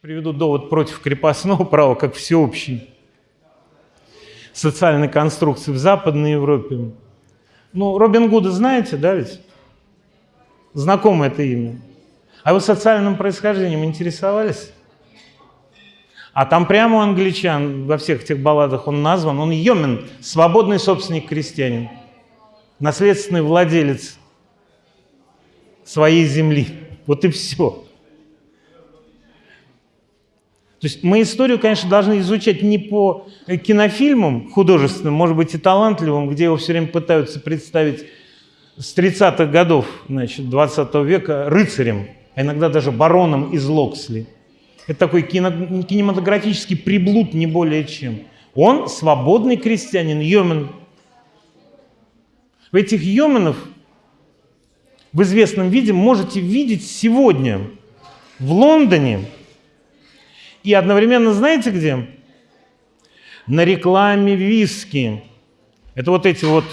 Приведу довод против крепостного права как всеобщей социальной конструкции в Западной Европе. Ну, Робин Гуда знаете, да ведь? Знакомо это имя. А вы социальным происхождением интересовались? А там прямо у англичан во всех этих балладах он назван, он Йомен, свободный собственник крестьянин, наследственный владелец своей земли. Вот и все. То есть мы историю, конечно, должны изучать не по кинофильмам художественным, может быть, и талантливым, где его все время пытаются представить с 30-х годов значит, 20 века рыцарем, а иногда даже бароном из Локсли. Это такой кино, кинематографический приблуд, не более чем. Он свободный крестьянин, йомен. В этих йоменов в известном виде можете видеть сегодня в Лондоне и одновременно знаете где? На рекламе виски. Это вот эти вот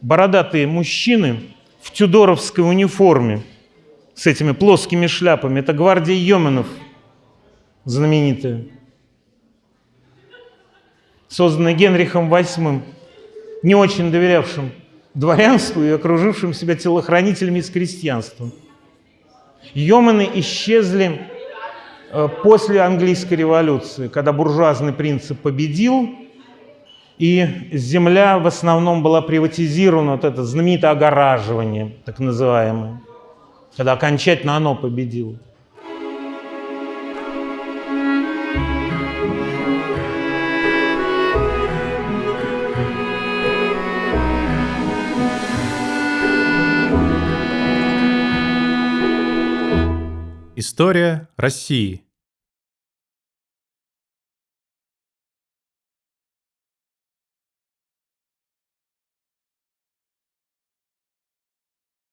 бородатые мужчины в тюдоровской униформе с этими плоскими шляпами. Это гвардия Йоменов знаменитая, созданная Генрихом VIII, не очень доверявшим дворянству и окружившим себя телохранителями из крестьянства. Йомены исчезли после английской революции, когда буржуазный принцип победил, и земля в основном была приватизирована, вот это знаменитое огораживание, так называемое, когда окончательно оно победило. История России.